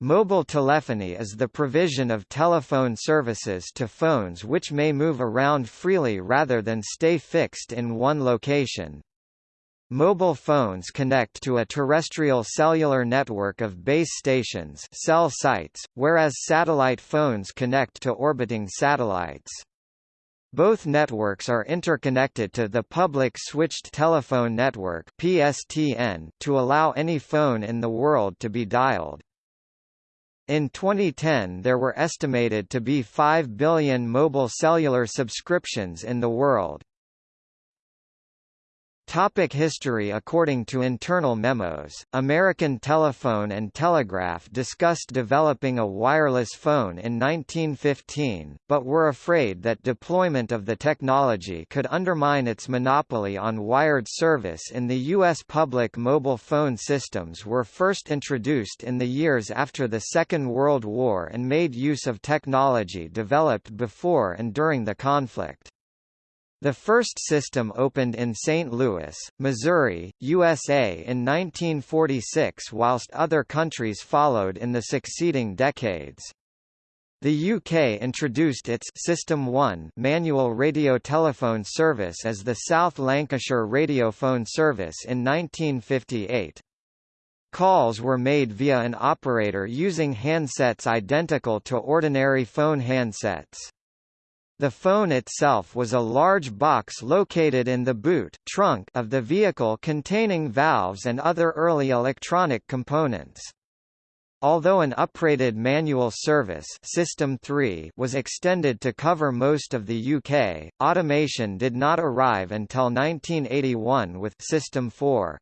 Mobile telephony is the provision of telephone services to phones which may move around freely rather than stay fixed in one location. Mobile phones connect to a terrestrial cellular network of base stations cell sites, whereas satellite phones connect to orbiting satellites. Both networks are interconnected to the Public Switched Telephone Network (PSTN) to allow any phone in the world to be dialed. In 2010 there were estimated to be 5 billion mobile cellular subscriptions in the world. Topic history According to internal memos, American Telephone and Telegraph discussed developing a wireless phone in 1915, but were afraid that deployment of the technology could undermine its monopoly on wired service in the U.S. Public mobile phone systems were first introduced in the years after the Second World War and made use of technology developed before and during the conflict. The first system opened in St. Louis, Missouri, USA in 1946 whilst other countries followed in the succeeding decades. The UK introduced its System 1 manual radiotelephone service as the South Lancashire Radiophone Service in 1958. Calls were made via an operator using handsets identical to ordinary phone handsets. The phone itself was a large box located in the boot trunk of the vehicle containing valves and other early electronic components. Although an uprated manual service System 3 was extended to cover most of the UK, automation did not arrive until 1981 with System 4.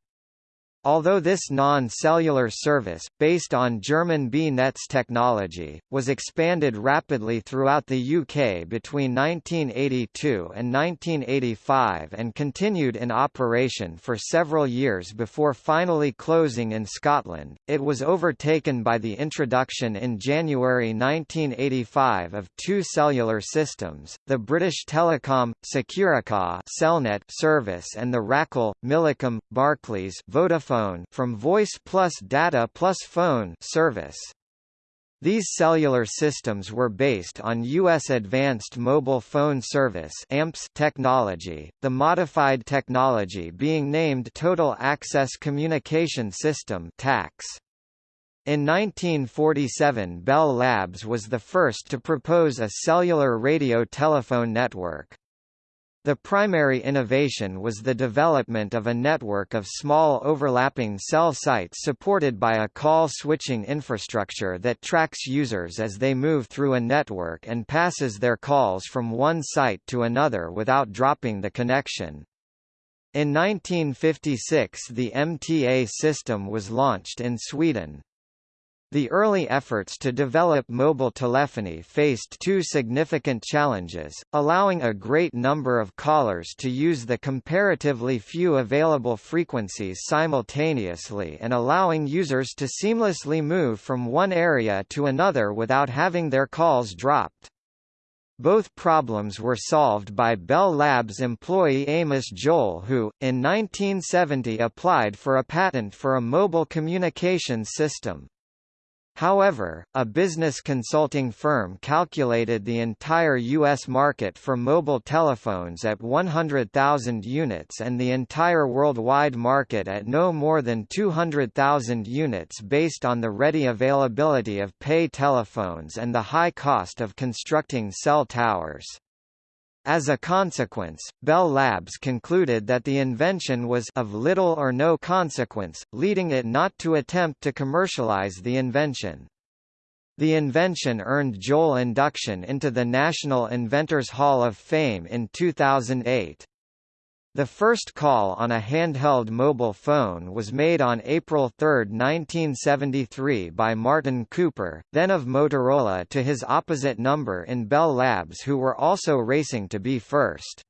Although this non-cellular service, based on German B-Netz technology, was expanded rapidly throughout the UK between 1982 and 1985 and continued in operation for several years before finally closing in Scotland, it was overtaken by the introduction in January 1985 of two cellular systems, the British Telecom, Securicor Cellnet service and the Racal, Millicom, Barclays Vodafone phone from Voice plus Data plus Phone service. These cellular systems were based on U.S. Advanced Mobile Phone Service AMPS technology, the modified technology being named Total Access Communication System TACS. In 1947 Bell Labs was the first to propose a cellular radio telephone network. The primary innovation was the development of a network of small overlapping cell sites supported by a call switching infrastructure that tracks users as they move through a network and passes their calls from one site to another without dropping the connection. In 1956 the MTA system was launched in Sweden. The early efforts to develop mobile telephony faced two significant challenges, allowing a great number of callers to use the comparatively few available frequencies simultaneously and allowing users to seamlessly move from one area to another without having their calls dropped. Both problems were solved by Bell Labs employee Amos Joel who, in 1970 applied for a patent for a mobile communications system. However, a business consulting firm calculated the entire U.S. market for mobile telephones at 100,000 units and the entire worldwide market at no more than 200,000 units based on the ready availability of pay telephones and the high cost of constructing cell towers. As a consequence, Bell Labs concluded that the invention was of little or no consequence, leading it not to attempt to commercialize the invention. The invention earned Joel induction into the National Inventors Hall of Fame in 2008. The first call on a handheld mobile phone was made on April 3, 1973 by Martin Cooper, then of Motorola to his opposite number in Bell Labs who were also racing to be first.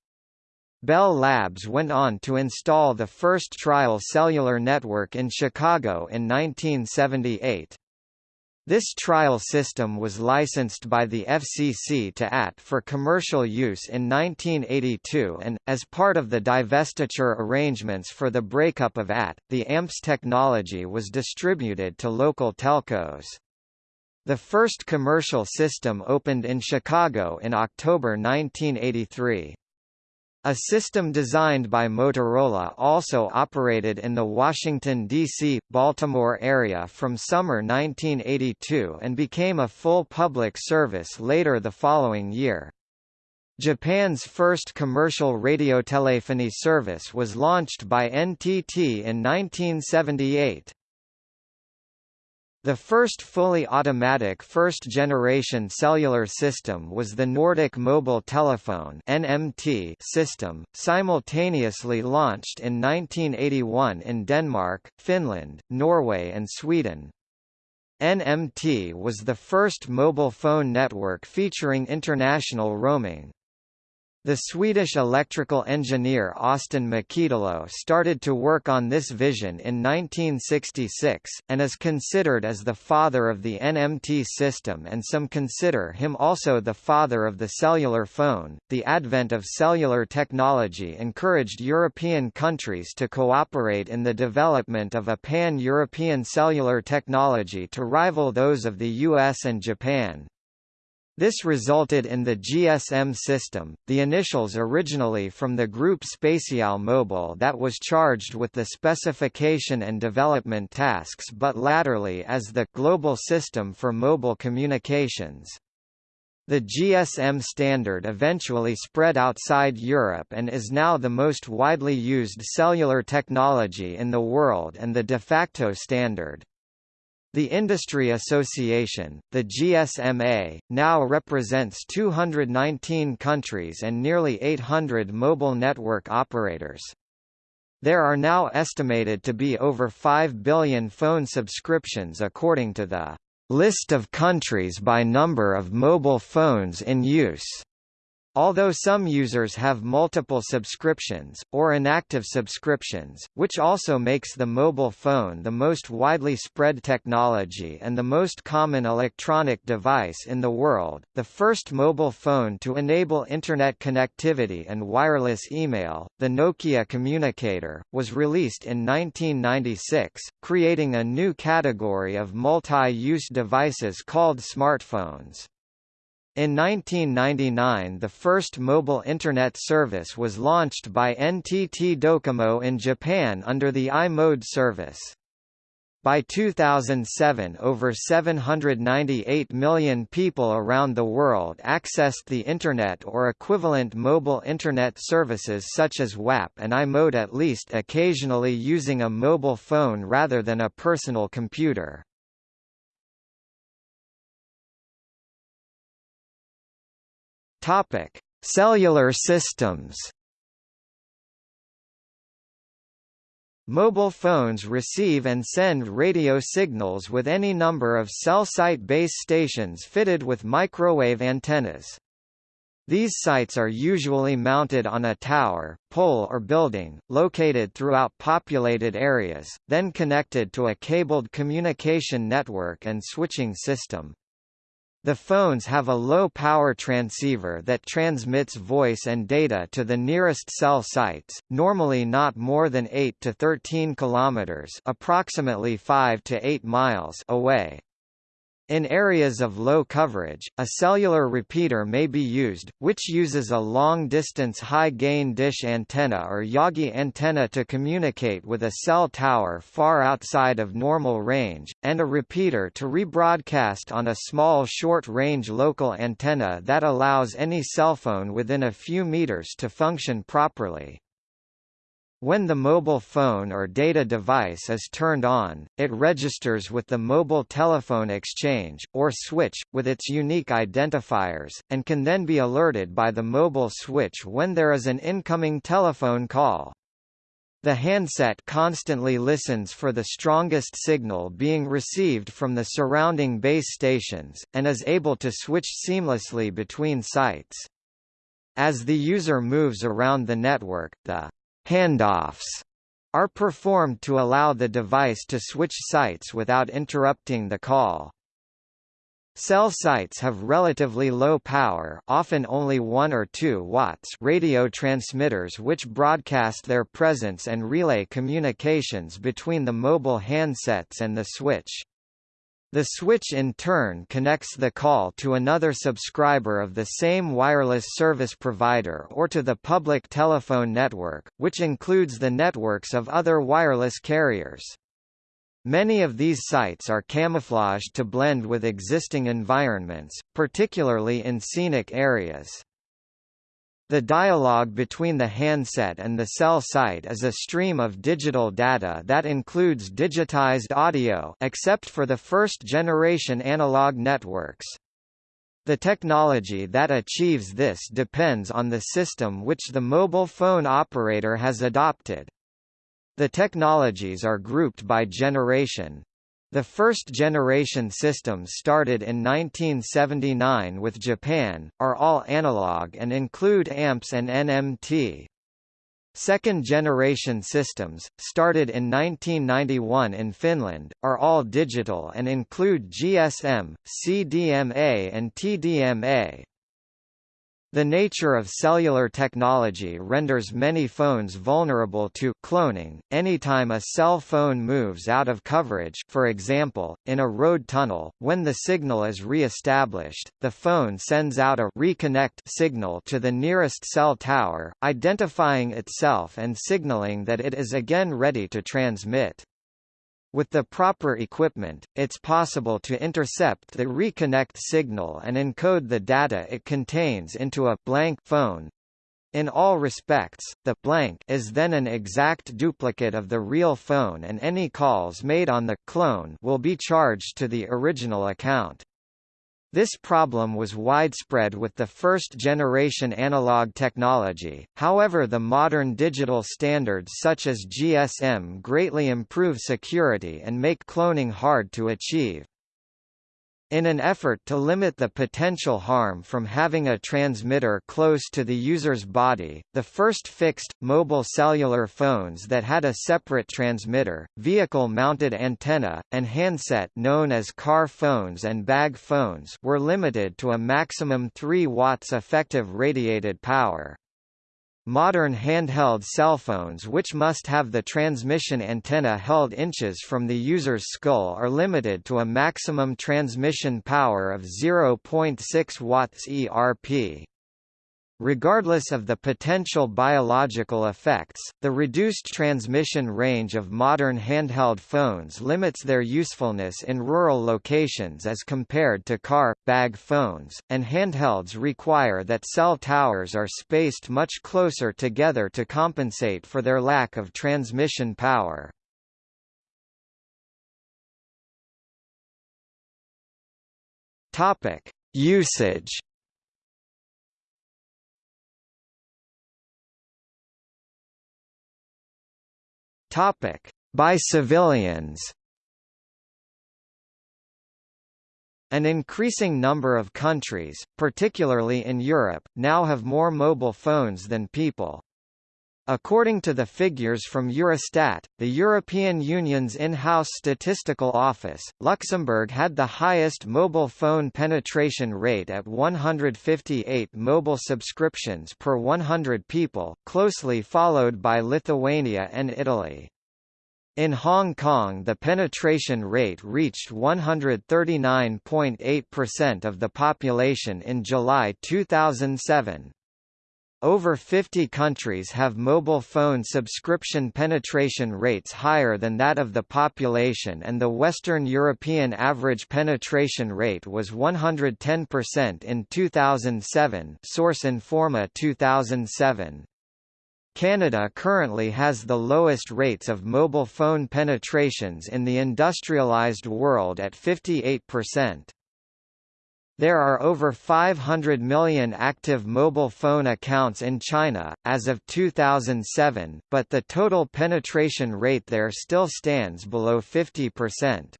Bell Labs went on to install the first trial cellular network in Chicago in 1978. This trial system was licensed by the FCC to AT for commercial use in 1982 and, as part of the divestiture arrangements for the breakup of AT, the AMPS technology was distributed to local telcos. The first commercial system opened in Chicago in October 1983. A system designed by Motorola also operated in the Washington, D.C., Baltimore area from summer 1982 and became a full public service later the following year. Japan's first commercial radiotelephony service was launched by NTT in 1978. The first fully automatic first-generation cellular system was the Nordic Mobile Telephone (NMT) system, simultaneously launched in 1981 in Denmark, Finland, Norway and Sweden. NMT was the first mobile phone network featuring international roaming. The Swedish electrical engineer Östen Mäkitalo started to work on this vision in 1966, and is considered as the father of the NMT system and some consider him also the father of the cellular phone. The advent of cellular technology encouraged European countries to cooperate in the development of a pan-European cellular technology to rival those of the US and Japan. This resulted in the GSM system, the initials originally from the Groupe Spécial Mobile that was charged with the specification and development tasks but latterly as the Global System for Mobile Communications. The GSM standard eventually spread outside Europe and is now the most widely used cellular technology in the world and the de facto standard. The Industry Association, the GSMA, now represents 219 countries and nearly 800 mobile network operators. There are now estimated to be over 5 billion phone subscriptions according to the list of countries by number of mobile phones in use. Although some users have multiple subscriptions, or inactive subscriptions, which also makes the mobile phone the most widely spread technology and the most common electronic device in the world, the first mobile phone to enable Internet connectivity and wireless email, the Nokia Communicator, was released in 1996, creating a new category of multi-use devices called smartphones. In 1999 the first mobile Internet service was launched by NTT Docomo in Japan under the i-mode service. By 2007 over 798 million people around the world accessed the Internet or equivalent mobile Internet services such as WAP and i-mode at least occasionally using a mobile phone rather than a personal computer. Topic: Cellular systems. Mobile phones receive and send radio signals with any number of cell site base stations fitted with microwave antennas. These sites are usually mounted on a tower, pole or building, located throughout populated areas, then connected to a cabled communication network and switching system. The phones have a low-power transceiver that transmits voice and data to the nearest cell sites, normally not more than 8 to 13 kilometers, approximately 5 to 8 miles away. In areas of low coverage, a cellular repeater may be used, which uses a long-distance high-gain dish antenna or Yagi antenna to communicate with a cell tower far outside of normal range, and a repeater to rebroadcast on a small short-range local antenna that allows any cellphone within a few meters to function properly. When the mobile phone or data device is turned on, it registers with the mobile telephone exchange, or switch, with its unique identifiers, and can then be alerted by the mobile switch when there is an incoming telephone call. The handset constantly listens for the strongest signal being received from the surrounding base stations, and is able to switch seamlessly between sites. As the user moves around the network, the Handoffs are performed to allow the device to switch sites without interrupting the call. Cell sites have relatively low power often only 1 or 2 watts radio transmitters which broadcast their presence and relay communications between the mobile handsets and the switch. The switch in turn connects the call to another subscriber of the same wireless service provider or to the public telephone network, which includes the networks of other wireless carriers. Many of these sites are camouflaged to blend with existing environments, particularly in scenic areas. The dialogue between the handset and the cell site is a stream of digital data that includes digitized audio except for the first-generation analog networks. The technology that achieves this depends on the system which the mobile phone operator has adopted. The technologies are grouped by generation, the first-generation systems started in 1979 with Japan, are all analog and include AMPS and NMT. Second-generation systems, started in 1991 in Finland, are all digital and include GSM, CDMA and TDMA. The nature of cellular technology renders many phones vulnerable to cloning. Anytime a cell phone moves out of coverage, for example, in a road tunnel, when the signal is re-established, the phone sends out a reconnect signal to the nearest cell tower, identifying itself and signaling that it is again ready to transmit. With the proper equipment, it's possible to intercept the reconnect signal and encode the data it contains into a blank phone. In all respects, the blank is then an exact duplicate of the real phone and any calls made on the clone will be charged to the original account. This problem was widespread with the first-generation analog technology, however the modern digital standards such as GSM greatly improve security and make cloning hard to achieve. In an effort to limit the potential harm from having a transmitter close to the user's body, the first fixed, mobile cellular phones that had a separate transmitter, vehicle-mounted antenna, and handset known as car phones and bag phones were limited to a maximum 3 watts effective radiated power. Modern handheld cell phones which must have the transmission antenna held inches from the user's skull are limited to a maximum transmission power of 0.6 watts ERP. Regardless of the potential biological effects, the reduced transmission range of modern handheld phones limits their usefulness in rural locations as compared to car, bag phones, and handhelds require that cell towers are spaced much closer together to compensate for their lack of transmission power. Usage Topic: By civilians. An increasing number of countries, particularly in Europe, now have more mobile phones than people. According to the figures from Eurostat, the European Union's in-house statistical office, Luxembourg had the highest mobile phone penetration rate at 158 mobile subscriptions per 100 people, closely followed by Lithuania and Italy. In Hong Kong the penetration rate reached 139.8% of the population in July 2007, over 50 countries have mobile phone subscription penetration rates higher than that of the population and the Western European average penetration rate was 110% in 2007 source Informa 2007. Canada currently has the lowest rates of mobile phone penetrations in the industrialized world at 58%. There are over 500 million active mobile phone accounts in China, as of 2007, but the total penetration rate there still stands below 50%.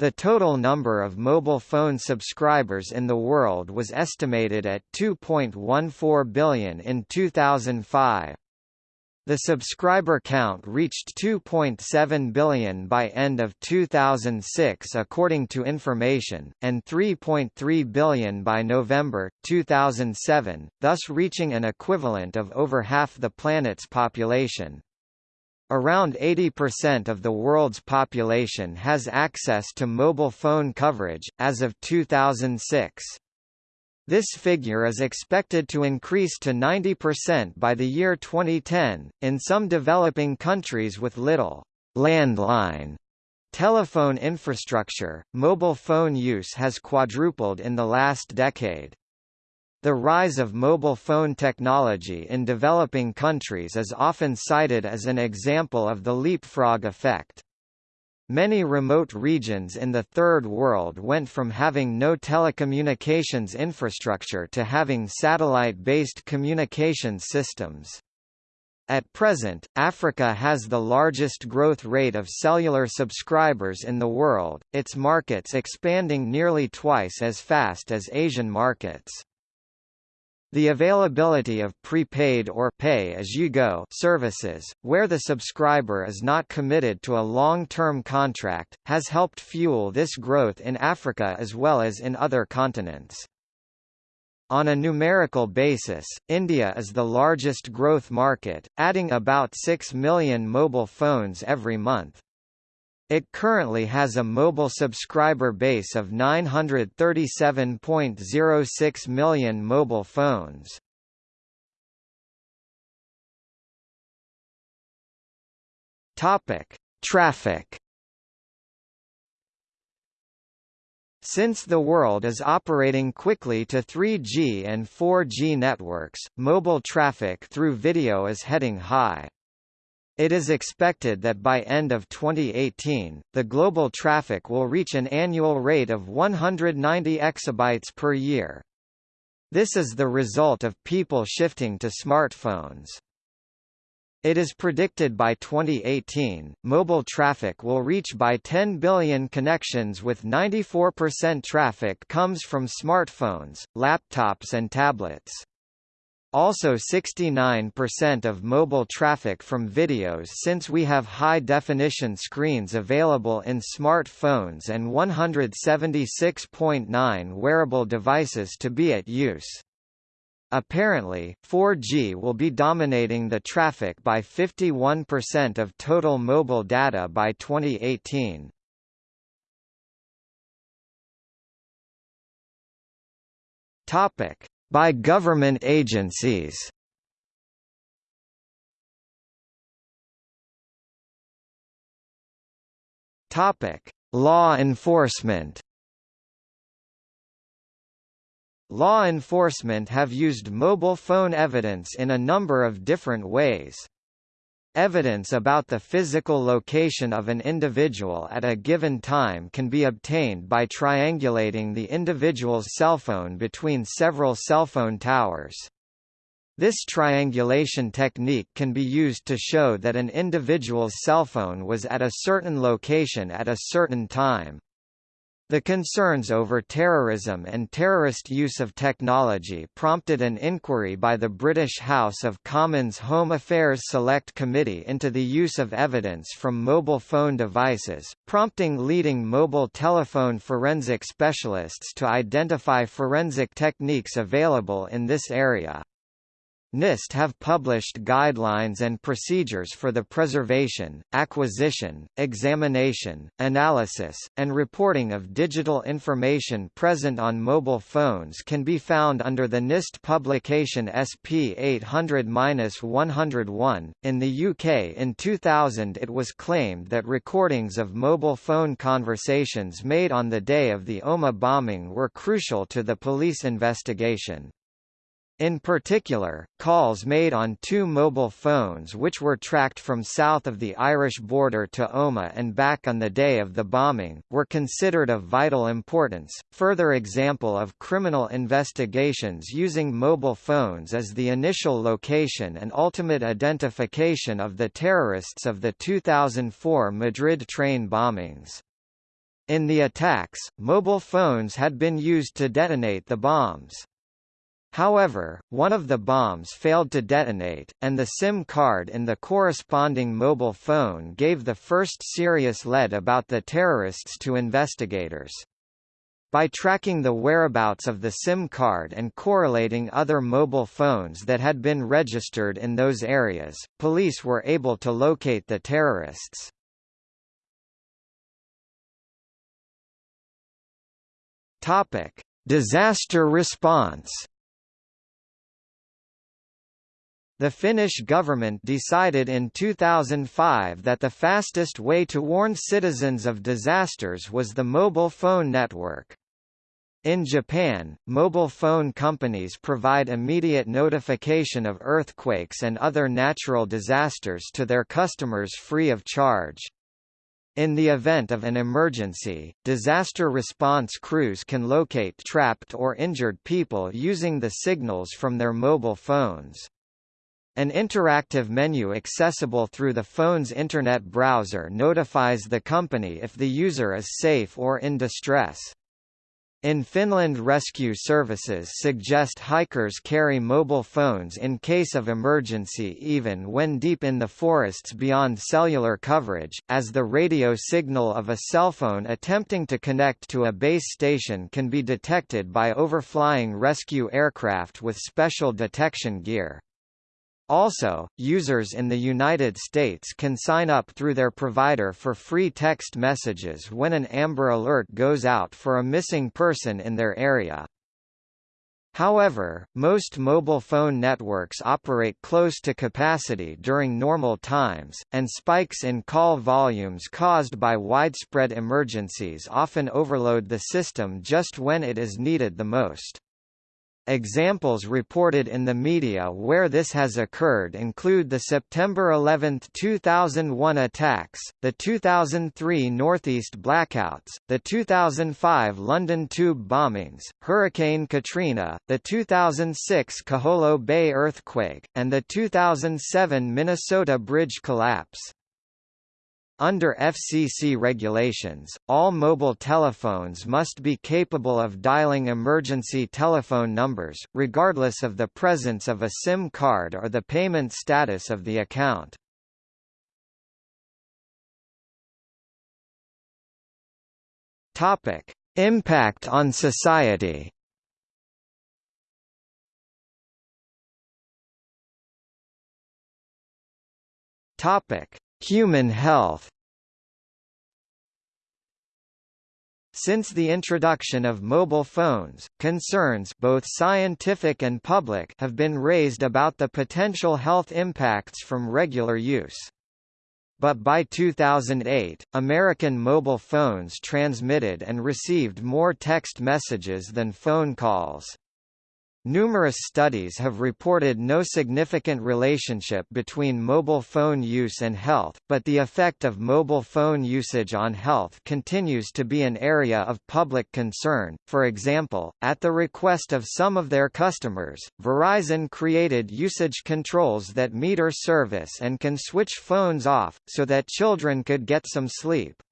The total number of mobile phone subscribers in the world was estimated at 2.14 billion in 2005. The subscriber count reached 2.7 billion by end of 2006 according to information, and 3.3 billion by November, 2007, thus reaching an equivalent of over half the planet's population. Around 80% of the world's population has access to mobile phone coverage, as of 2006. This figure is expected to increase to 90% by the year 2010. In some developing countries with little landline telephone infrastructure, mobile phone use has quadrupled in the last decade. The rise of mobile phone technology in developing countries is often cited as an example of the leapfrog effect. Many remote regions in the Third World went from having no telecommunications infrastructure to having satellite-based communications systems. At present, Africa has the largest growth rate of cellular subscribers in the world, its markets expanding nearly twice as fast as Asian markets. The availability of prepaid or pay-as-you-go services, where the subscriber is not committed to a long-term contract, has helped fuel this growth in Africa as well as in other continents. On a numerical basis, India is the largest growth market, adding about 6 million mobile phones every month. It currently has a mobile subscriber base of 937.06 million mobile phones. Topic: Traffic. Since the world is operating quickly to 3G and 4G networks, mobile traffic through video is heading high. It is expected that by end of 2018, the global traffic will reach an annual rate of 190 exabytes per year. This is the result of people shifting to smartphones. It is predicted by 2018, mobile traffic will reach by 10 billion connections with 94% traffic comes from smartphones, laptops and tablets. Also 69% of mobile traffic from videos since we have high-definition screens available in smartphones and 176.9 wearable devices to be at use. Apparently, 4G will be dominating the traffic by 51% of total mobile data by 2018. Topic: by government agencies Topic: Law enforcement. Law enforcement have used mobile phone evidence in a number of different ways. Evidence about the physical location of an individual at a given time can be obtained by triangulating the individual's cellphone between several cellphone towers. This triangulation technique can be used to show that an individual's cellphone was at a certain location at a certain time. The concerns over terrorism and terrorist use of technology prompted an inquiry by the British House of Commons Home Affairs Select Committee into the use of evidence from mobile phone devices, prompting leading mobile telephone forensic specialists to identify forensic techniques available in this area. NIST have published guidelines and procedures for the preservation, acquisition, examination, analysis, and reporting of digital information present on mobile phones can be found under the NIST publication SP 800-101. In the UK in 2000 it was claimed that recordings of mobile phone conversations made on the day of the Omagh bombing were crucial to the police investigation. In particular, calls made on two mobile phones which were tracked from south of the Irish border to Omagh and back on the day of the bombing, were considered of vital importance. Further example of criminal investigations using mobile phones as the initial location and ultimate identification of the terrorists of the 2004 Madrid train bombings. In the attacks, mobile phones had been used to detonate the bombs. However, one of the bombs failed to detonate, and the SIM card in the corresponding mobile phone gave the first serious lead about the terrorists to investigators. By tracking the whereabouts of the SIM card and correlating other mobile phones that had been registered in those areas, police were able to locate the terrorists. Topic: Disaster response. The Finnish government decided in 2005 that the fastest way to warn citizens of disasters was the mobile phone network. In Japan, mobile phone companies provide immediate notification of earthquakes and other natural disasters to their customers free of charge. In the event of an emergency, disaster response crews can locate trapped or injured people using the signals from their mobile phones. An interactive menu accessible through the phone's Internet browser notifies the company if the user is safe or in distress. In Finland rescue services suggest hikers carry mobile phones in case of emergency even when deep in the forests beyond cellular coverage, as the radio signal of a cell phone attempting to connect to a base station can be detected by overflying rescue aircraft with special detection gear. Also, users in the United States can sign up through their provider for free text messages when an Amber Alert goes out for a missing person in their area. However, most mobile phone networks operate close to capacity during normal times, and spikes in call volumes caused by widespread emergencies often overload the system just when it is needed the most. Examples reported in the media where this has occurred include the September 11, 2001 attacks, the 2003 Northeast blackouts, the 2005 London tube bombings, Hurricane Katrina, the 2006 Kiholo Bay earthquake, and the 2007 Minnesota bridge collapse. Under FCC regulations, all mobile telephones must be capable of dialing emergency telephone numbers, regardless of the presence of a SIM card or the payment status of the account. Topic: Impact on society. Topic: Human health Since the introduction of mobile phones, concerns both scientific and public have been raised about the potential health impacts from regular use. But by 2008, American mobile phones transmitted and received more text messages than phone calls. Numerous studies have reported no significant relationship between mobile phone use and health, but the effect of mobile phone usage on health continues to be an area of public concern. For example, at the request of some of their customers, Verizon created usage controls that meter service and can switch phones off, so that children could get some sleep.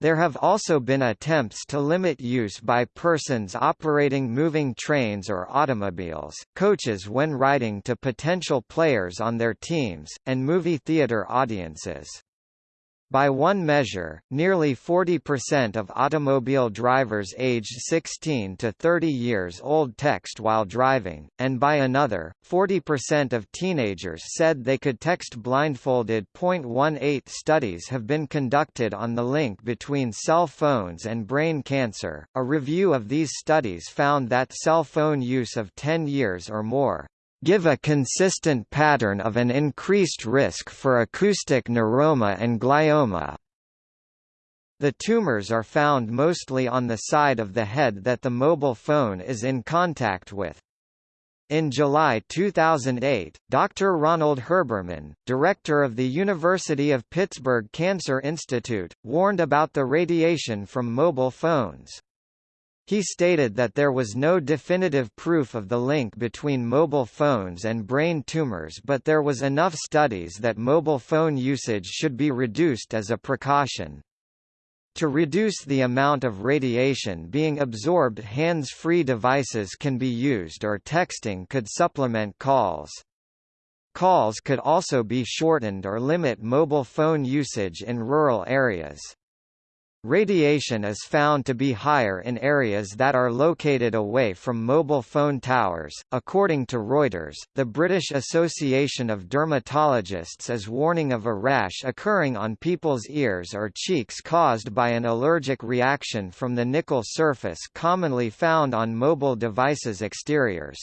There have also been attempts to limit use by persons operating moving trains or automobiles, coaches when riding to potential players on their teams, and movie theater audiences. By one measure, nearly 40% of automobile drivers aged 16 to 30 years old text while driving, and by another, 40% of teenagers said they could text blindfolded. 0.18 studies have been conducted on the link between cell phones and brain cancer. A review of these studies found that cell phone use of 10 years or more give a consistent pattern of an increased risk for acoustic neuroma and glioma. The tumors are found mostly on the side of the head that the mobile phone is in contact with. In July 2008, Dr. Ronald Herberman, director of the University of Pittsburgh Cancer Institute, warned about the radiation from mobile phones. He stated that there was no definitive proof of the link between mobile phones and brain tumors but there was enough studies that mobile phone usage should be reduced as a precaution. To reduce the amount of radiation being absorbed hands-free devices can be used or texting could supplement calls. Calls could also be shortened or limit mobile phone usage in rural areas. Radiation is found to be higher in areas that are located away from mobile phone towers. According to Reuters, the British Association of Dermatologists is warning of a rash occurring on people's ears or cheeks caused by an allergic reaction from the nickel surface commonly found on mobile devices' exteriors.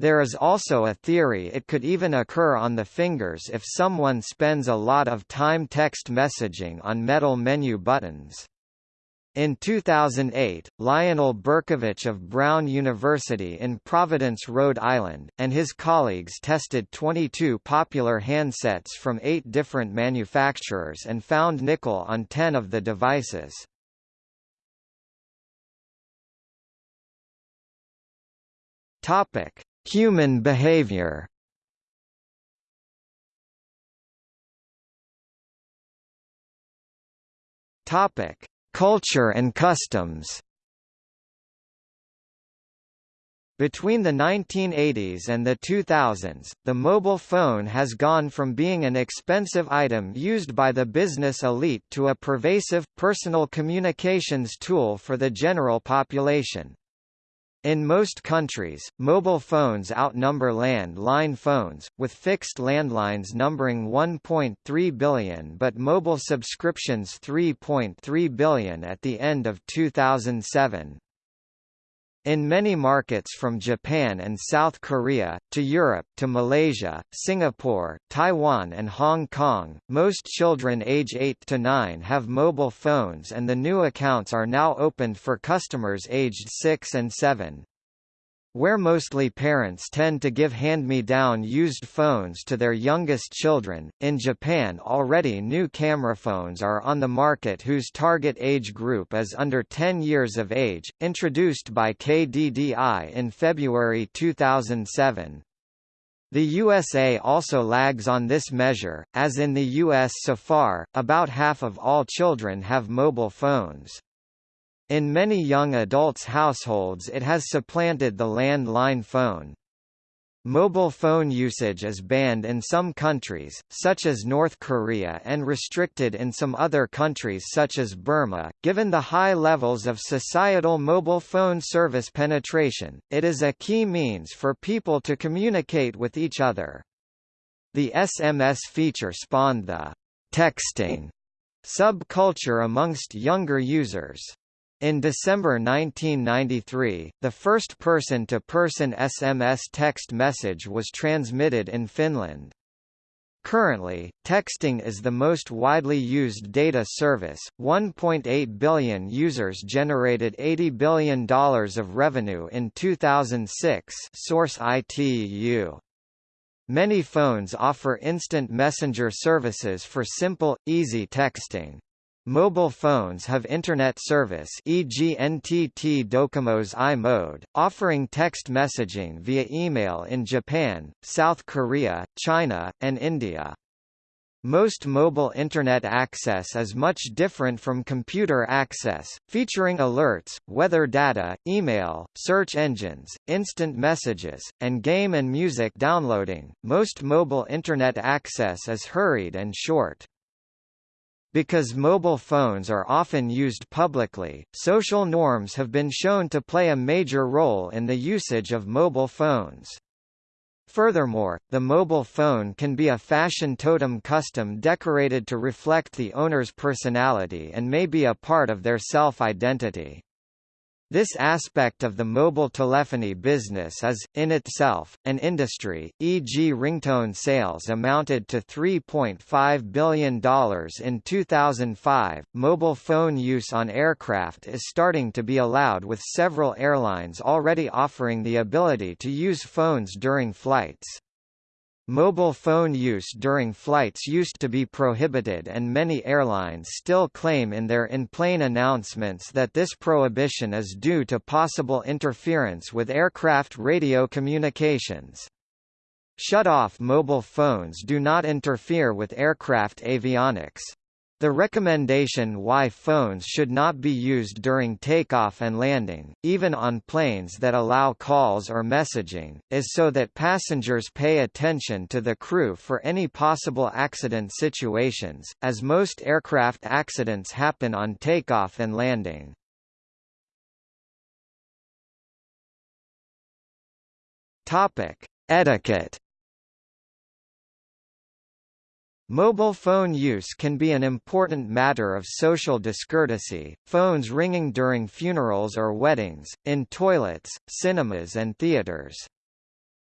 There is also a theory it could even occur on the fingers if someone spends a lot of time text messaging on metal menu buttons. In 2008, Lionel Bercovitch of Brown University in Providence, Rhode Island, and his colleagues tested 22 popular handsets from eight different manufacturers and found nickel on 10 of the devices. Topic: Human behavior Topic: Culture and customs. Between the 1980s and the 2000s, the mobile phone has gone from being an expensive item used by the business elite to a pervasive, personal communications tool for the general population. In most countries, mobile phones outnumber land-line phones, with fixed landlines numbering 1.3 billion but mobile subscriptions 3.3 billion at the end of 2007. In many markets from Japan and South Korea, to Europe to Malaysia, Singapore, Taiwan and Hong Kong, most children age 8 to 9 have mobile phones and the new accounts are now opened for customers aged 6 and 7. Where mostly parents tend to give hand-me-down used phones to their youngest children, in Japan already new camera phones are on the market whose target age group is under 10 years of age, introduced by KDDI in February 2007. The USA also lags on this measure, as in the US so far, about half of all children have mobile phones. In many young adults' households it has supplanted the land-line phone. Mobile phone usage is banned in some countries, such as North Korea and restricted in some other countries such as Burma. Given the high levels of societal mobile phone service penetration, it is a key means for people to communicate with each other. The SMS feature spawned the texting subculture amongst younger users. In December 1993, the first person-to-person -person SMS text message was transmitted in Finland. Currently, texting is the most widely used data service. 1.8 billion users generated $80 billion of revenue in 2006. Source ITU. Many phones offer instant messenger services for simple, easy texting. Mobile phones have Internet service e.g. NTT Docomo's i-mode, offering text messaging via email in Japan, South Korea, China, and India. Most mobile Internet access is much different from computer access, featuring alerts, weather data, email, search engines, instant messages, and game and music downloading. Most mobile Internet access is hurried and short. Because mobile phones are often used publicly, social norms have been shown to play a major role in the usage of mobile phones. Furthermore, the mobile phone can be a fashion totem custom decorated to reflect the owner's personality and may be a part of their self-identity. This aspect of the mobile telephony business is, in itself, an industry, e.g. ringtone sales amounted to $3.5 billion in 2005. Mobile phone use on aircraft is starting to be allowed with several airlines already offering the ability to use phones during flights. Mobile phone use during flights used to be prohibited and many airlines still claim in their in-plane announcements that this prohibition is due to possible interference with aircraft radio communications. Shut-off mobile phones do not interfere with aircraft avionics. The recommendation why phones should not be used during takeoff and landing, even on planes that allow calls or messaging, is so that passengers pay attention to the crew for any possible accident situations, as most aircraft accidents happen on takeoff and landing. Topic: Etiquette Mobile phone use can be an important matter of social discourtesy, phones ringing during funerals or weddings, in toilets, cinemas and theaters.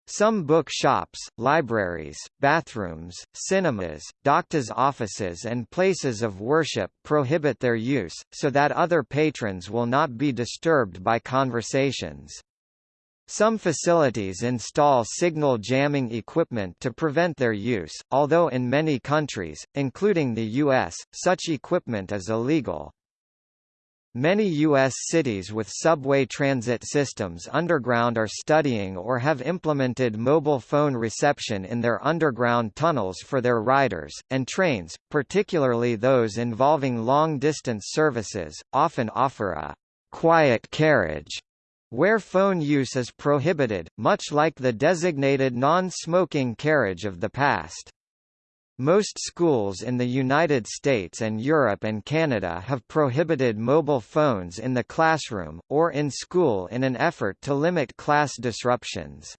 Some book shops, libraries, bathrooms, cinemas, doctors' offices and places of worship prohibit their use, so that other patrons will not be disturbed by conversations. Some facilities install signal jamming equipment to prevent their use, although in many countries, including the U.S., such equipment is illegal. Many U.S. cities with subway transit systems underground are studying or have implemented mobile phone reception in their underground tunnels for their riders, and trains, particularly those involving long-distance services, often offer a «quiet carriage» where phone use is prohibited, much like the designated non-smoking carriage of the past. Most schools in the United States and Europe and Canada have prohibited mobile phones in the classroom, or in school in an effort to limit class disruptions.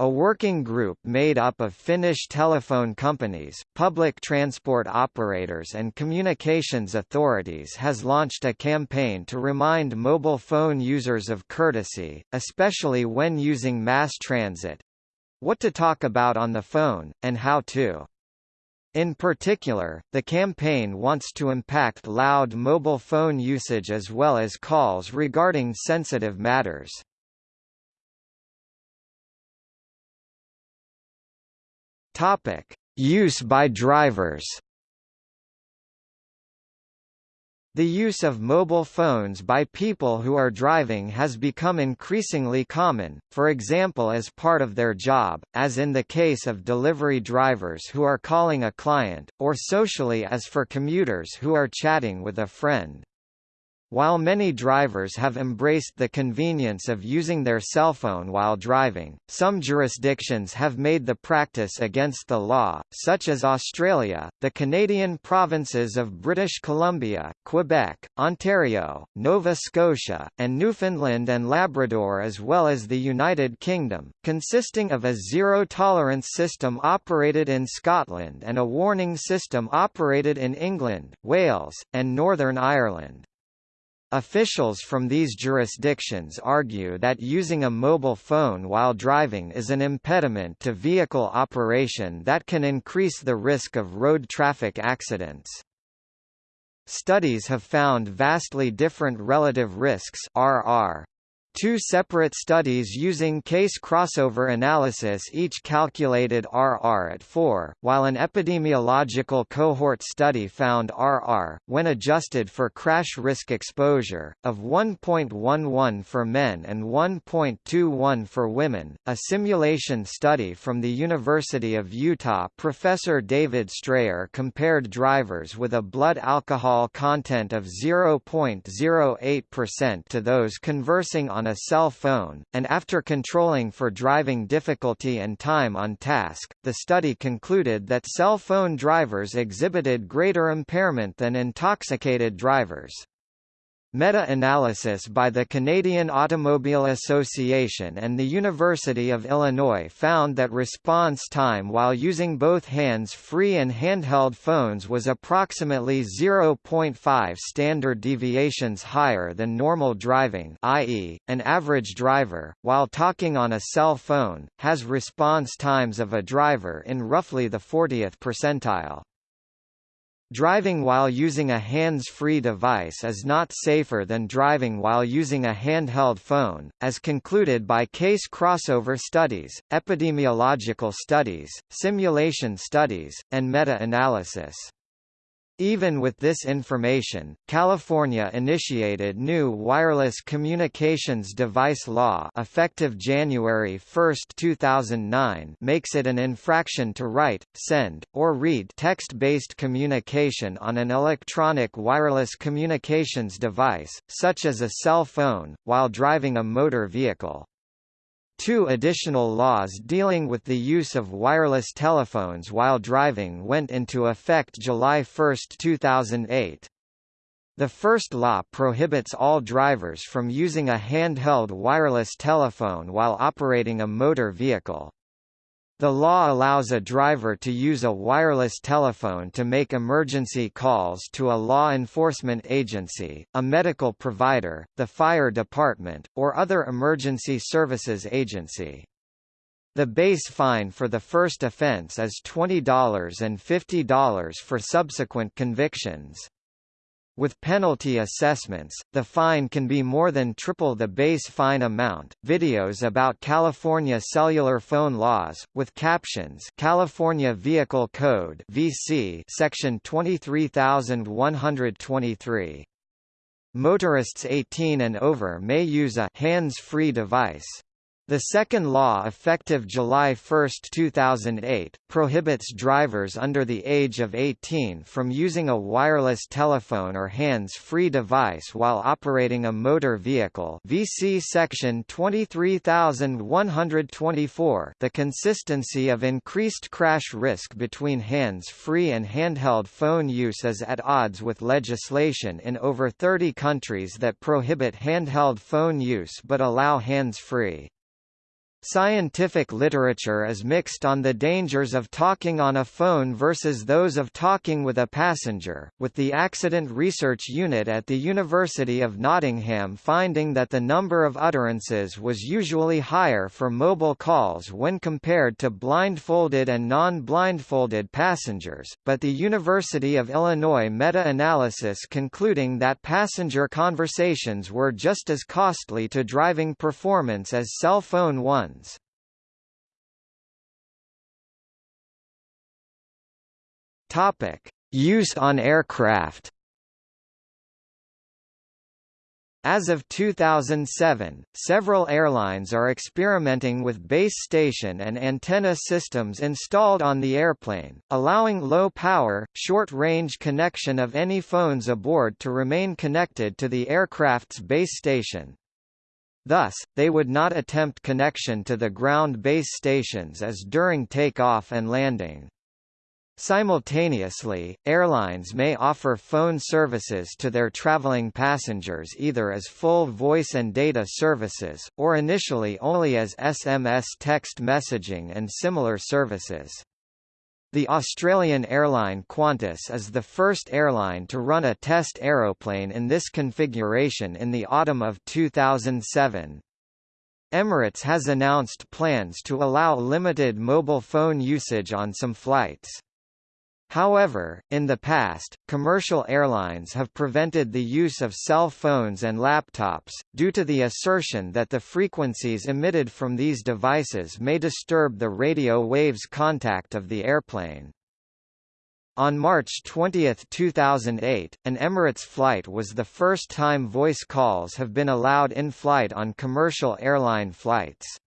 A working group made up of Finnish telephone companies, public transport operators and communications authorities has launched a campaign to remind mobile phone users of courtesy, especially when using mass transit—what to talk about on the phone, and how to. In particular, the campaign wants to impact loud mobile phone usage as well as calls regarding sensitive matters. Topic: Use by drivers. The use of mobile phones by people who are driving has become increasingly common, for example as part of their job, as in the case of delivery drivers who are calling a client, or socially as for commuters who are chatting with a friend. While many drivers have embraced the convenience of using their cell phone while driving, some jurisdictions have made the practice against the law, such as Australia, the Canadian provinces of British Columbia, Quebec, Ontario, Nova Scotia, and Newfoundland and Labrador as well as the United Kingdom, consisting of a zero-tolerance system operated in Scotland and a warning system operated in England, Wales, and Northern Ireland. Officials from these jurisdictions argue that using a mobile phone while driving is an impediment to vehicle operation that can increase the risk of road traffic accidents. Studies have found vastly different relative risks RR Two separate studies using case crossover analysis each calculated RR at 4, while an epidemiological cohort study found RR, when adjusted for crash risk exposure, of 1.11 for men and 1.21 for women. A simulation study from the University of Utah professor David Strayer compared drivers with a blood alcohol content of 0.08% to those conversing on on a cell phone, and after controlling for driving difficulty and time on task, the study concluded that cell phone drivers exhibited greater impairment than intoxicated drivers. Meta-analysis by the Canadian Automobile Association and the University of Illinois found that response time while using both hands-free and handheld phones was approximately 0.5 standard deviations higher than normal driving i.e., an average driver, while talking on a cell phone, has response times of a driver in roughly the 40th percentile. Driving while using a hands-free device is not safer than driving while using a handheld phone, as concluded by case crossover studies, epidemiological studies, simulation studies, and meta-analysis. Even with this information, California initiated new wireless communications device law effective January 1, 2009 makes it an infraction to write, send, or read text-based communication on an electronic wireless communications device, such as a cell phone, while driving a motor vehicle. Two additional laws dealing with the use of wireless telephones while driving went into effect July 1, 2008. The first law prohibits all drivers from using a handheld wireless telephone while operating a motor vehicle. The law allows a driver to use a wireless telephone to make emergency calls to a law enforcement agency, a medical provider, the fire department, or other emergency services agency. The base fine for the first offense is $20 and $50 for subsequent convictions. With penalty assessments, the fine can be more than triple the base fine amount. Videos about California cellular phone laws, with captions California Vehicle Code (VC) Section 23123. Motorists 18 and over may use a hands-free device. The second law effective July 1, 2008, prohibits drivers under the age of 18 from using a wireless telephone or hands-free device while operating a motor vehicle VC section 23124 The consistency of increased crash risk between hands-free and handheld phone use is at odds with legislation in over 30 countries that prohibit handheld phone use but allow hands-free. Scientific literature is mixed on the dangers of talking on a phone versus those of talking with a passenger, with the Accident Research Unit at the University of Nottingham finding that the number of utterances was usually higher for mobile calls when compared to blindfolded and non-blindfolded passengers, but the University of Illinois meta-analysis concluding that passenger conversations were just as costly to driving performance as cell phone ones. Use on aircraft. As of 2007, several airlines are experimenting with base station and antenna systems installed on the airplane, allowing low-power, short-range connection of any phones aboard to remain connected to the aircraft's base station. Thus, they would not attempt connection to the ground base stations as during takeoff and landing. Simultaneously, airlines may offer phone services to their traveling passengers either as full voice and data services, or initially only as SMS text messaging and similar services. The Australian airline Qantas is the first airline to run a test aeroplane in this configuration in the autumn of 2007. Emirates has announced plans to allow limited mobile phone usage on some flights. However, in the past, commercial airlines have prevented the use of cell phones and laptops, due to the assertion that the frequencies emitted from these devices may disturb the radio waves contact of the airplane. On March 20, 2008, an Emirates flight was the first time voice calls have been allowed in flight on commercial airline flights.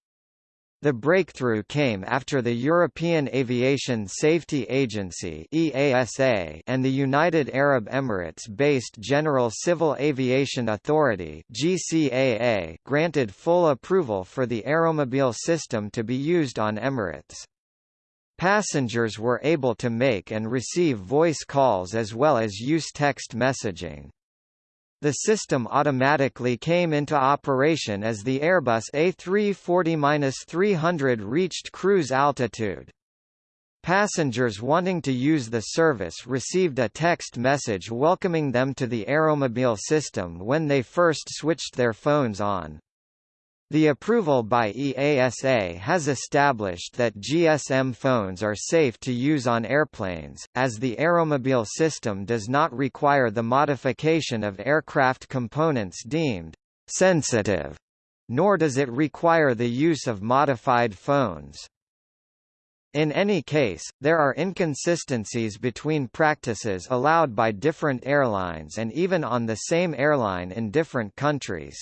The breakthrough came after the European Aviation Safety Agency (EASA) and the United Arab Emirates-based General Civil Aviation Authority (GCAA) granted full approval for the aeromobile system to be used on Emirates. Passengers were able to make and receive voice calls as well as use text messaging. The system automatically came into operation as the Airbus A340-300 reached cruise altitude. Passengers wanting to use the service received a text message welcoming them to the Aeromobile system when they first switched their phones on. The approval by EASA has established that GSM phones are safe to use on airplanes, as the aeromobile system does not require the modification of aircraft components deemed sensitive, nor does it require the use of modified phones. In any case, there are inconsistencies between practices allowed by different airlines and even on the same airline in different countries.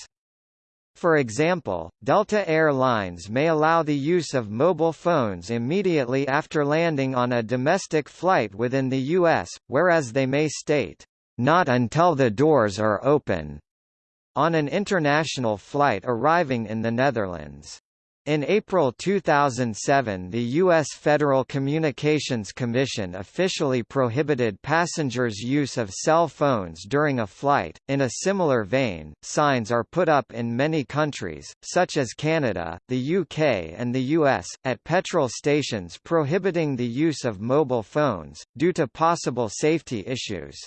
For example, Delta Air Lines may allow the use of mobile phones immediately after landing on a domestic flight within the U.S., whereas they may state, "...not until the doors are open," on an international flight arriving in the Netherlands. In April 2007 the U.S. Federal Communications Commission officially prohibited passengers' use of cell phones during a flight. In a similar vein, signs are put up in many countries, such as Canada, the UK and the US, at petrol stations prohibiting the use of mobile phones, due to possible safety issues.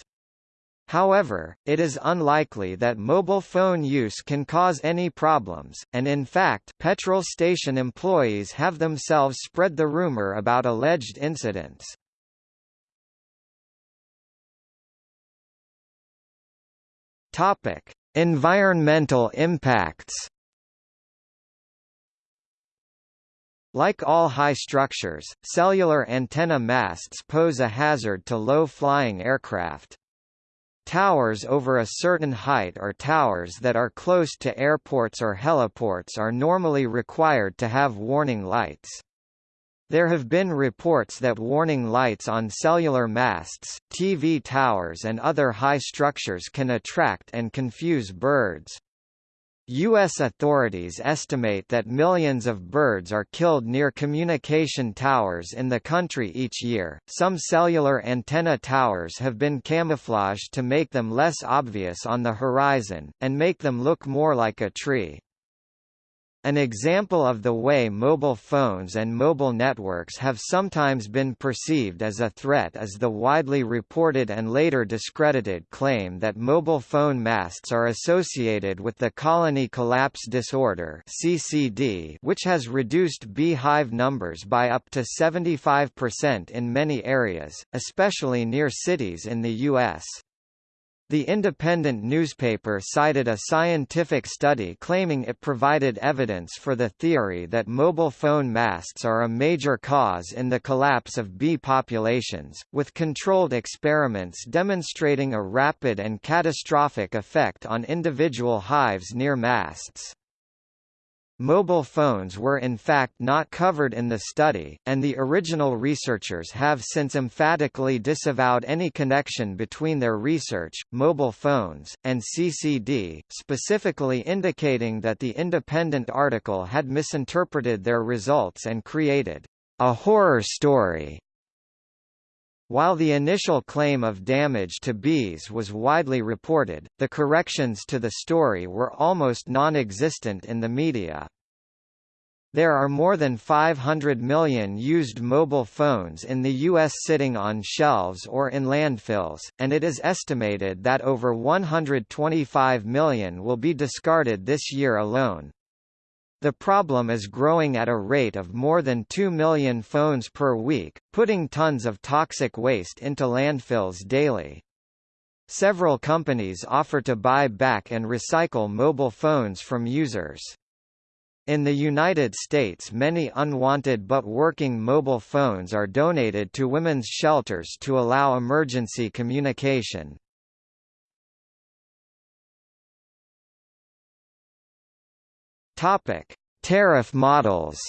However, it is unlikely that mobile phone use can cause any problems, and in fact petrol station employees have themselves spread the rumor about alleged incidents. Topic: Environmental impacts. Like all high structures, cellular antenna masts pose a hazard to low-flying aircraft. Towers over a certain height or towers that are close to airports or heliports are normally required to have warning lights. There have been reports that warning lights on cellular masts, TV towers and other high structures can attract and confuse birds. U.S. authorities estimate that millions of birds are killed near communication towers in the country each year. Some cellular antenna towers have been camouflaged to make them less obvious on the horizon, and make them look more like a tree. An example of the way mobile phones and mobile networks have sometimes been perceived as a threat is the widely reported and later discredited claim that mobile phone masts are associated with the colony collapse disorder (CCD), which has reduced beehive numbers by up to 75% in many areas, especially near cities in the US. The independent newspaper cited a scientific study claiming it provided evidence for the theory that mobile phone masts are a major cause in the collapse of bee populations, with controlled experiments demonstrating a rapid and catastrophic effect on individual hives near masts. Mobile phones were in fact not covered in the study, and the original researchers have since emphatically disavowed any connection between their research, mobile phones, and CCD, specifically indicating that the independent article had misinterpreted their results and created a horror story. While the initial claim of damage to bees was widely reported, the corrections to the story were almost non-existent in the media. There are more than 500 million used mobile phones in the U.S. sitting on shelves or in landfills, and it is estimated that over 125 million will be discarded this year alone. The problem is growing at a rate of more than 2 million phones per week, putting tons of toxic waste into landfills daily. Several companies offer to buy back and recycle mobile phones from users. In the United States many unwanted but working mobile phones are donated to women's shelters to allow emergency communication. Topic: Tariff models.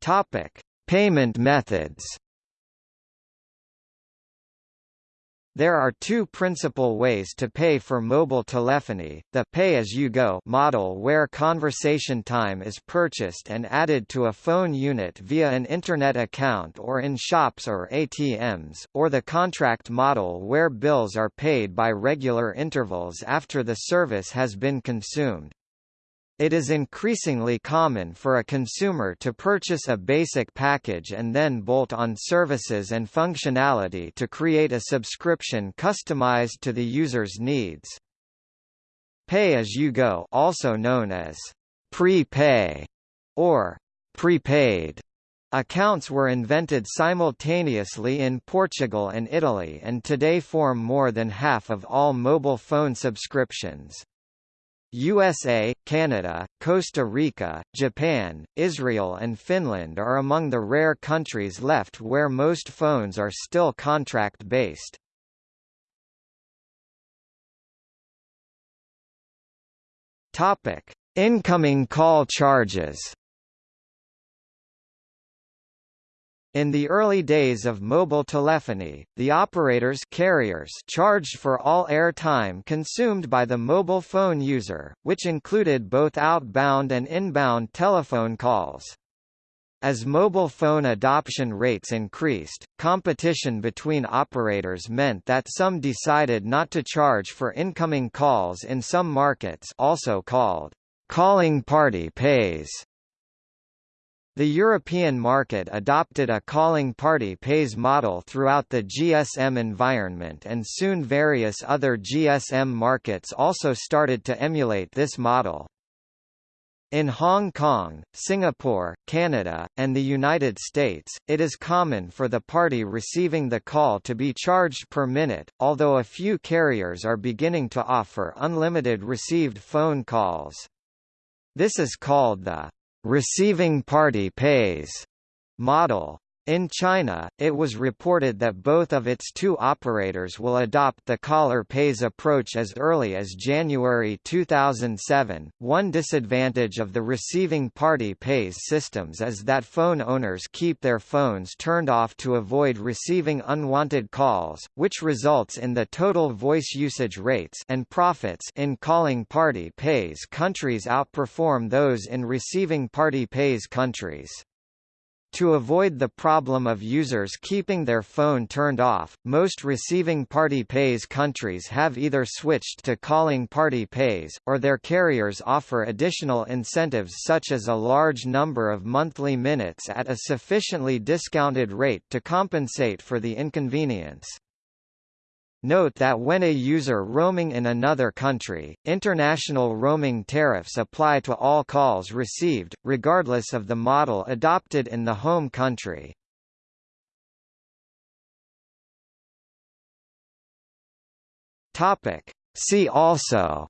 Topic: Payment methods. There are two principal ways to pay for mobile telephony, the pay-as-you-go model where conversation time is purchased and added to a phone unit via an Internet account or in shops or ATMs, or the contract model where bills are paid by regular intervals after the service has been consumed. It is increasingly common for a consumer to purchase a basic package and then bolt on services and functionality to create a subscription customized to the user's needs. Pay-as-you-go also known as prepay or prepaid accounts were invented simultaneously in Portugal and Italy and today form more than half of all mobile phone subscriptions. USA, Canada, Costa Rica, Japan, Israel and Finland are among the rare countries left where most phones are still contract-based. Incoming call charges In the early days of mobile telephony, the operators carriers charged for all air time consumed by the mobile phone user, which included both outbound and inbound telephone calls. As mobile phone adoption rates increased, competition between operators meant that some decided not to charge for incoming calls in some markets also called calling party pays the European market adopted a calling party pays model throughout the GSM environment and soon various other GSM markets also started to emulate this model. In Hong Kong, Singapore, Canada, and the United States, it is common for the party receiving the call to be charged per minute, although a few carriers are beginning to offer unlimited received phone calls. This is called the receiving party pays model. In China, it was reported that both of its two operators will adopt the caller pays approach as early as January 2007. One disadvantage of the receiving party pays systems is that phone owners keep their phones turned off to avoid receiving unwanted calls, which results in the total voice usage rates and profits in calling party pays countries outperform those in receiving party pays countries. To avoid the problem of users keeping their phone turned off, most receiving party pays countries have either switched to calling party pays, or their carriers offer additional incentives such as a large number of monthly minutes at a sufficiently discounted rate to compensate for the inconvenience. Note that when a user roaming in another country, international roaming tariffs apply to all calls received, regardless of the model adopted in the home country. Topic. See also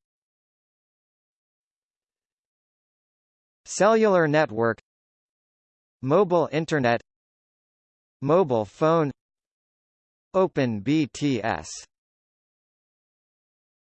Cellular network Mobile Internet Mobile phone Open BTS